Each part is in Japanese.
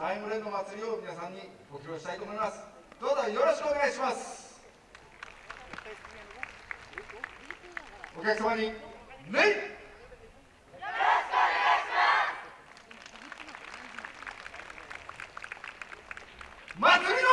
タイムレンド祭りを皆さんにご披露したいと思います。どうぞよろしくお願いします。お客様に礼祭りのお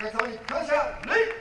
客様に感謝礼